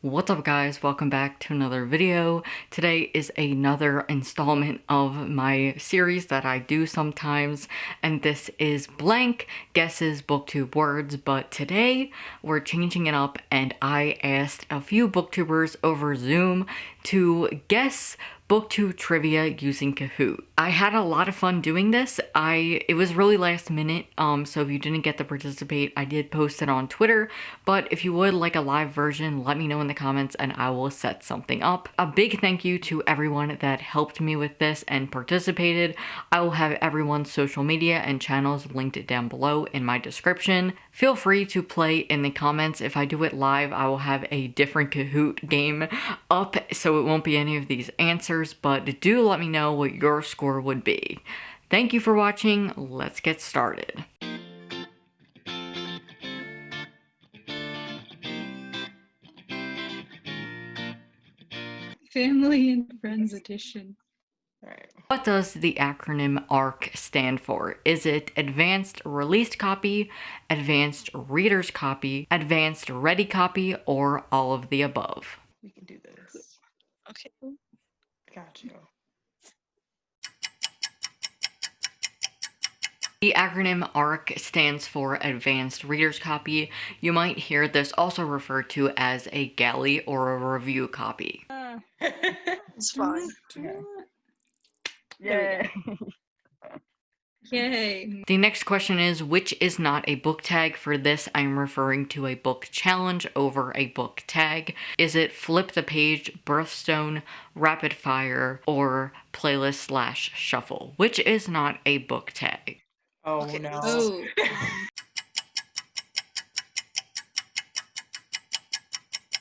What's up guys, welcome back to another video. Today is another installment of my series that I do sometimes and this is blank guesses booktube words but today we're changing it up and I asked a few booktubers over Zoom to guess booktube trivia using Kahoot. I had a lot of fun doing this. I It was really last minute, um, so if you didn't get to participate, I did post it on Twitter, but if you would like a live version, let me know in the comments and I will set something up. A big thank you to everyone that helped me with this and participated. I will have everyone's social media and channels linked down below in my description. Feel free to play in the comments. If I do it live, I will have a different Kahoot game up, so it won't be any of these answers, but do let me know what your score would be. Thank you for watching. Let's get started. Family and Friends Edition. Alright. What does the acronym ARC stand for? Is it Advanced Released Copy, Advanced Reader's Copy, Advanced Ready Copy, or all of the above? We can do this. Okay. Got you. The acronym ARC stands for Advanced Reader's Copy. You might hear this also referred to as a galley or a review copy. Uh, it's fine. Yay. Yay. The next question is which is not a book tag? For this, I'm referring to a book challenge over a book tag. Is it flip the page, birthstone, rapid fire, or playlist slash shuffle? Which is not a book tag? Oh Okay, no. Oh.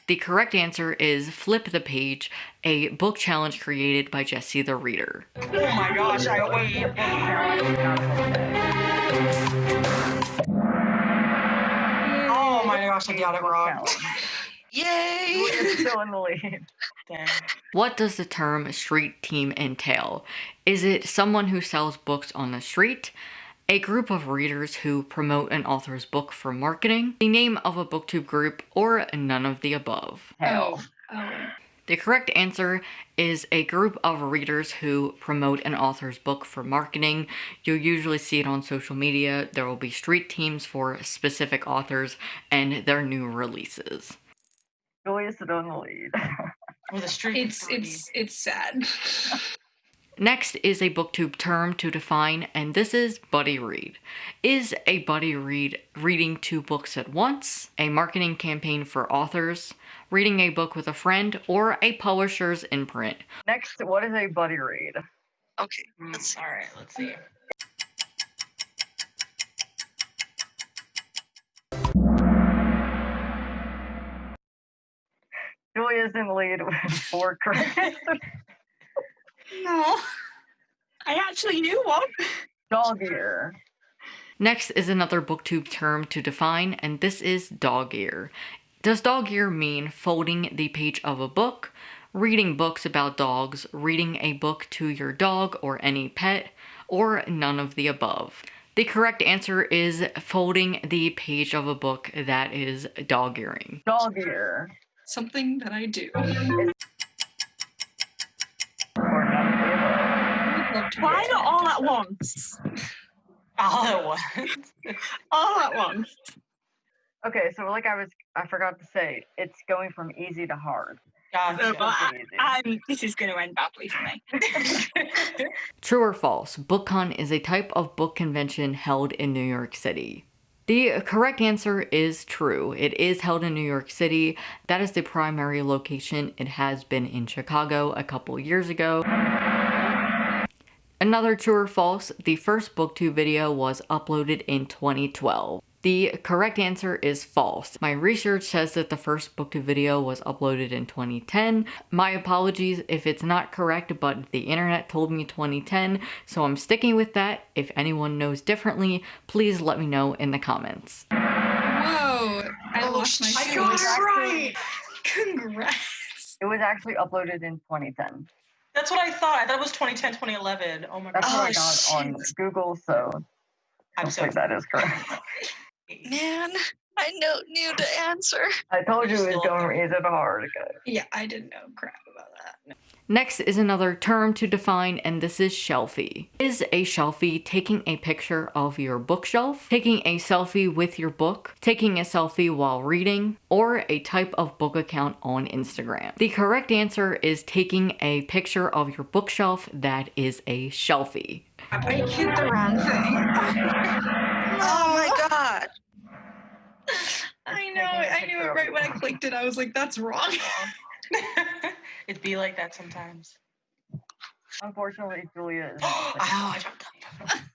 The correct answer is Flip the Page, a book challenge created by Jesse the Reader. Oh my gosh, I wait. Oh my gosh, I got it wrong. Yay! still in the lead. What does the term street team entail? Is it someone who sells books on the street? A group of readers who promote an author's book for marketing? The name of a booktube group? Or none of the above? Oh. Oh. The correct answer is a group of readers who promote an author's book for marketing. You'll usually see it on social media. There will be street teams for specific authors and their new releases. Julia's still in the lead. With a streak. of It's it's it's sad. Next is a booktube term to define, and this is buddy read. Is a buddy read reading two books at once, a marketing campaign for authors, reading a book with a friend, or a publisher's imprint? Next, what is a buddy read? Okay. Mm, All right, let's see. Julia's in the lead with four correct. No. I actually knew one. Dog ear. Next is another booktube term to define, and this is dog ear. Does dog ear mean folding the page of a book, reading books about dogs, reading a book to your dog or any pet, or none of the above? The correct answer is folding the page of a book that is dog earing. Dog ear. Something that I do. Why not all at once? All at once. All at once. Okay, so like I was, I forgot to say, it's going from easy to hard. Gotcha. So, but I, Easy. um, this is going to end badly for me. True or false? BookCon is a type of book convention held in New York City. The correct answer is true. It is held in New York City. That is the primary location. It has been in Chicago a couple years ago. Another true or false, the first booktube video was uploaded in 2012. The correct answer is false. My research says that the first booktube video was uploaded in 2010. My apologies if it's not correct, but the internet told me 2010, so I'm sticking with that. If anyone knows differently, please let me know in the comments. Whoa. I Oh, lost my I shoes. got it right. Congrats. It was actually uploaded in 2010. That's what I thought. I thought it was 2010, 2011. Oh my god. That's gosh. what I Oh, got on oh, Google, so I'm so hopefully that is correct. Man, I I know knew the answer. I told you it was Still going up from easy hard. Okay. Yeah, I didn't know crap about that. Next is another term to define, and this is shelfie. Is a shelfie taking a picture of your bookshelf, taking a selfie with your book, taking a selfie while reading, or a type of book account on Instagram? The correct answer is taking a picture of your bookshelf that is a shelfie. I hit the wrong thing. Oh my god. I know. I knew it right when I clicked it. I was like, that's wrong. It'd be like that sometimes. Unfortunately, Julia is. oh, I jumped up.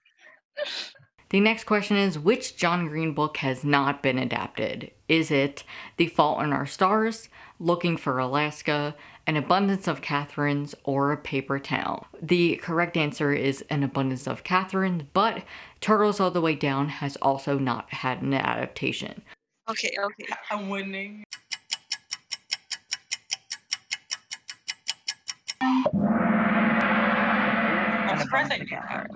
The next question is which John Green book has not been adapted? Is it The Fault in Our Stars, Looking for Alaska, An Abundance of Catherines, or A Paper Town? The correct answer is An Abundance of Catherines, but Turtles All the Way Down has also not had an adaptation. Okay, okay. I'm winning. I'm surprised I.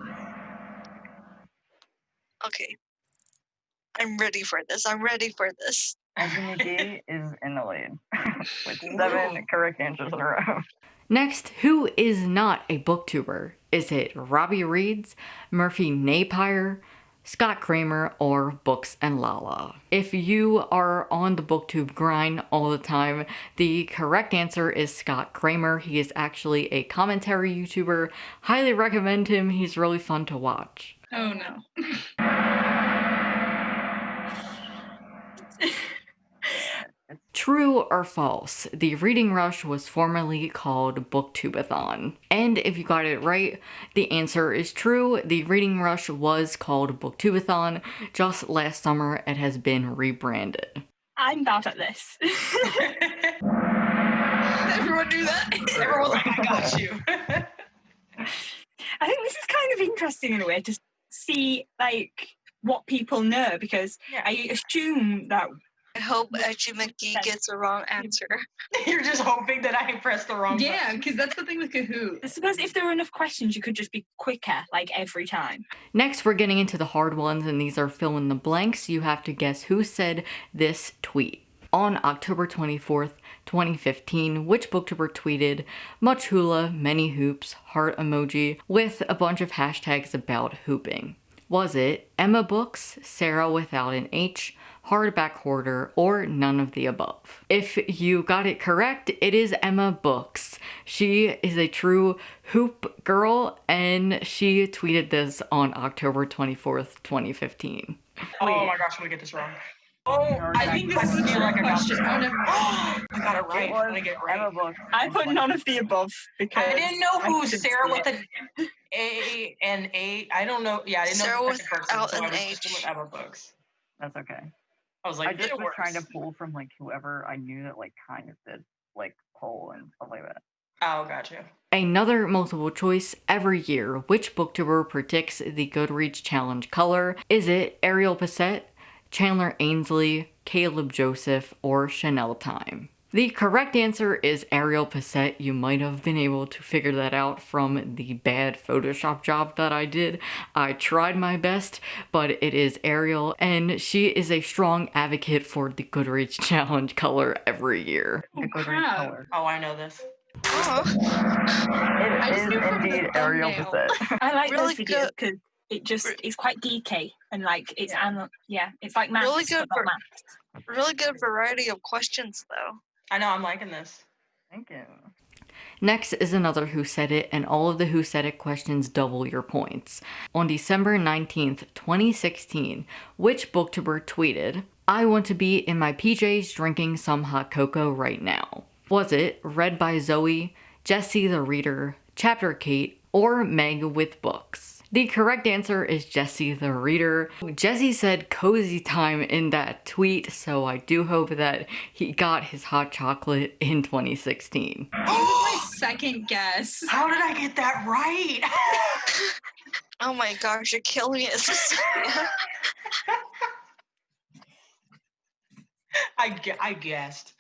Okay. I'm ready for this. I'm ready for this. Andrew McGee is in the lead with seven correct answers in a row. Next, who is not a booktuber? Is it Robbie Reeds, Murphy Napier, Scott Kramer, or Books and Lala? If you are on the booktube grind all the time, the correct answer is Scott Kramer. He is actually a commentary YouTuber. Highly recommend him. He's really fun to watch. Oh no. True or false? The Reading Rush was formerly called Booktubeathon. And if you got it right, the answer is true. The Reading Rush was called Booktubeathon. Just last summer, it has been rebranded. I'm bad at this. Everyone do that. Everyone's like, I got you. I think this is kind of interesting in a way to see like what people know because Yeah. I assume that I hope Edgy McGee gets the wrong answer. You're just hoping that I pressed the wrong Yeah, because that's the thing with Kahoot. I suppose if there were enough questions, you could just be quicker like every time. Next, we're getting into the hard ones, and these are fill in the blanks. You have to guess who said this tweet. On October 24th, 2015, which booktuber tweeted much hula, many hoops, heart emoji, with a bunch of hashtags about hooping? Was it Emma Books, Sarah without an H, Hardback Hoarder, or none of the above? If you got it correct, it is Emma Books. She is a true hoop girl, and she tweeted this on October 24th, 2015. Oh my gosh, I'm gonna get this wrong. Oh, I think this is a feel trick like I got question. this Oh, wrong. never mind. I got it It right. was I get it Emma right. Books. I put none of the above because I didn't know who Sarah see with it. an A and A. I don't know. Yeah, I didn't Sarah know the second person, without so I an was H. with Emma books. That's okay. I was like, I just it was trying to pull from like whoever I knew that like kind of did like poll and stuff like that. Oh, got you. Another multiple choice every year. Which booktuber predicts the Goodreads challenge color? Is it Ariel Bissett, Chandler Ainsley, Caleb Joseph, or Chanel Time? The correct answer is Ariel Bissett. You might have been able to figure that out from the bad Photoshop job that I did. I tried my best, but it is Ariel, and she is a strong advocate for the Goodreads challenge color every year. Oh, crap. color. Oh, I know this. Oh, It I is knew from the indeed Ariel thumbnail. I like Really those videos good. because it just it's quite geeky and like it's Yeah. yeah, yeah it's like maths. Really good for- not maths. really good variety of questions though. I know. I'm liking this. Thank you. Next is another Who Said It, and all of the Who Said It questions double your points. On December 19th, 2016, which booktuber tweeted, I want to be in my PJs drinking some hot cocoa right now? Was it read by Zoe, Jesse the Reader, Chapter Kate, or Meg with Books? The correct answer is Jesse the Reader. Jesse said cozy time in that tweet, so I do hope that he got his hot chocolate in 2016. It was my second guess. How did I get that right? Oh my gosh, you're killing it, Cecilia. I, gu- I guessed.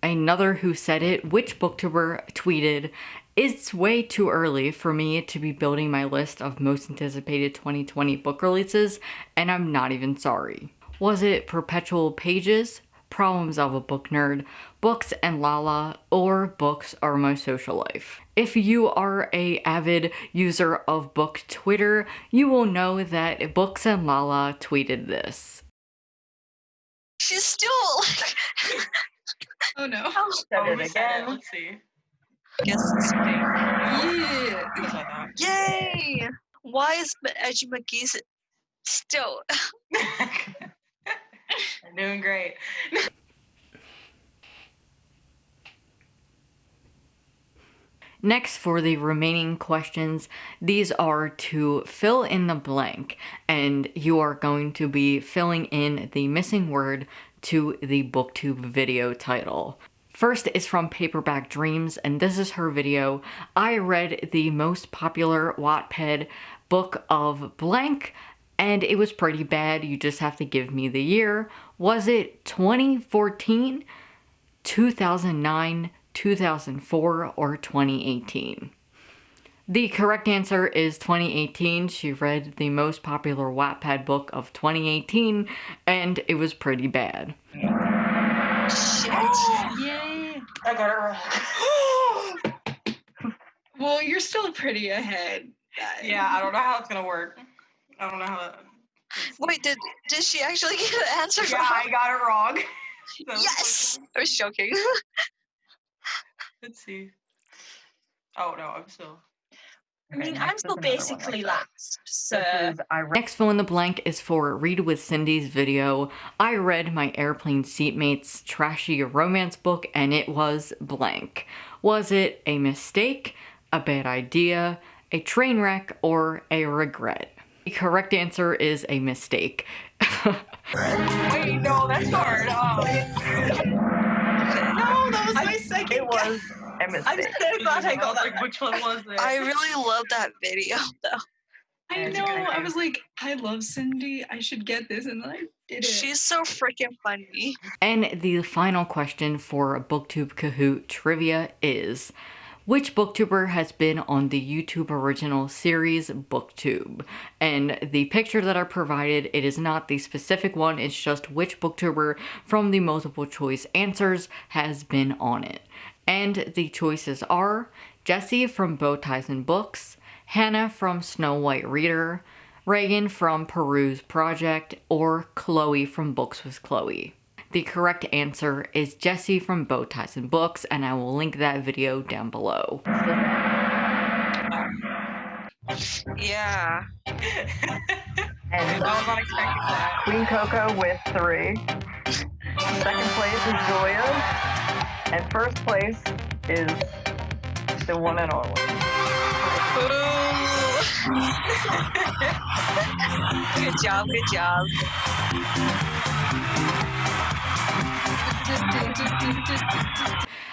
Another who said it, which booktuber tweeted, It's way too early for me to be building my list of most anticipated 2020 book releases, and I'm not even sorry. Was it Perpetual Pages, Problems of a Book Nerd, Books and Lala, or Books Are My Social Life? If you are a avid user of book Twitter, you will know that Books and Lala tweeted this. She's still Oh no. Oh, said Oh, it we it. again. Let's see. Yeah. Guess I thought. Yay! Why is Ma- Edgy McGee still? I'm doing great. Next, for the remaining questions, these are to fill in the blank, and you are going to be filling in the missing word to the booktube video title. First is from Paperback Dreams, and this is her video. I read the most popular Wattpad book of blank, and it was pretty bad. You just have to give me the year. Was it 2014? 2009, 2004, or 2018? The correct answer is 2018. She read the most popular Wattpad book of 2018, and it was pretty bad. Shit. Yay. I got it wrong. Well, you're still pretty ahead. yeah, I don't know how it's gonna work. I don't know how. That... Wait, did did she actually get the answer Yeah, wrong? I got it wrong. So, Yes. I was joking. Let's see. Oh no, I'm still. I mean, Okay, I'm still is another one basically like last. So This is I read Next fill in the blank is for Read with Cindy's video. I read my airplane seatmate's trashy romance book and it was blank. Was it a mistake, a bad idea, a train wreck, or a regret? The correct answer is a mistake. Wait, no, that's hard. Oh. No, that was my second. it was a I'm so glad I got that. Like, which one was it? I really love that video though. I know. I was like, I love Cindy. I should get this, and then I did it. She's so freaking funny. And the final question for BookTube Kahoot trivia is which booktuber has been on the YouTube original series BookTube? And the picture that I provided, it is not the specific one, it's just which booktuber from the multiple choice answers has been on it. And the choices are Jesse from Bow Ties and Books, Hannah from Snow White Reader, Regan from Peruse Project, or Chloe from Books with Chloe. The correct answer is Jesse from Bow Ties and Books, and I will link that video down below. Yeah. And I was not expecting that. Queen Coco with three. Second place is Julia. And first place is the one and only. Good job, good job.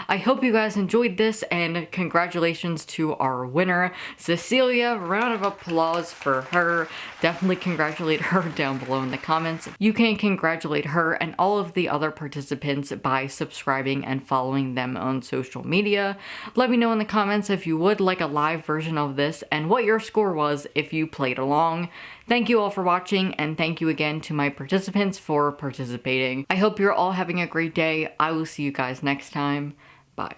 I hope you guys enjoyed this, and congratulations to our winner, Cecilia. Round of applause for her. Definitely congratulate her down below in the comments. You can congratulate her and all of the other participants by subscribing and following them on social media. Let me know in the comments if you would like a live version of this and what your score was if you played along. Thank you all for watching, and thank you again to my participants for participating. I hope you're all having a great day. I will see you guys next time. Bye.